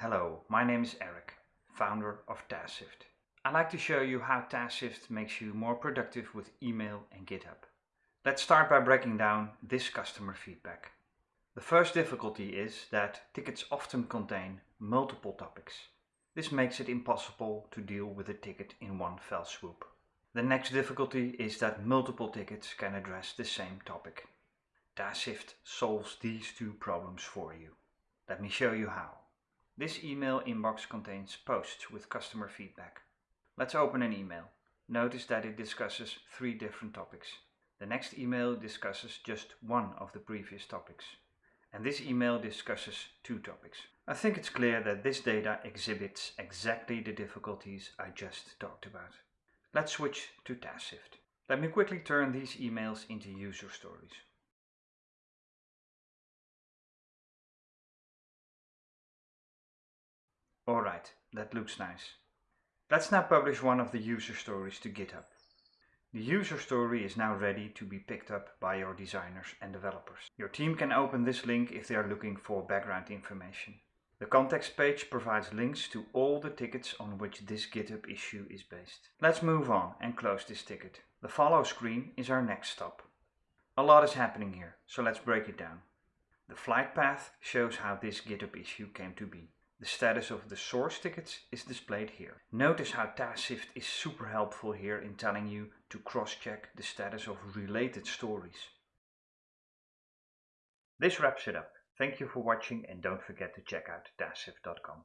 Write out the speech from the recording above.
Hello, my name is Eric, founder of TaskShift. I'd like to show you how TaskShift makes you more productive with email and GitHub. Let's start by breaking down this customer feedback. The first difficulty is that tickets often contain multiple topics. This makes it impossible to deal with a ticket in one fell swoop. The next difficulty is that multiple tickets can address the same topic. TaskShift solves these two problems for you. Let me show you how. This email inbox contains posts with customer feedback. Let's open an email. Notice that it discusses three different topics. The next email discusses just one of the previous topics. And this email discusses two topics. I think it's clear that this data exhibits exactly the difficulties I just talked about. Let's switch to TaskShift. Let me quickly turn these emails into user stories. Alright, that looks nice. Let's now publish one of the user stories to GitHub. The user story is now ready to be picked up by your designers and developers. Your team can open this link if they are looking for background information. The context page provides links to all the tickets on which this GitHub issue is based. Let's move on and close this ticket. The follow screen is our next stop. A lot is happening here, so let's break it down. The flight path shows how this GitHub issue came to be. The status of the source tickets is displayed here. Notice how TaskShift is super helpful here in telling you to cross-check the status of related stories. This wraps it up. Thank you for watching and don't forget to check out TaskShift.com.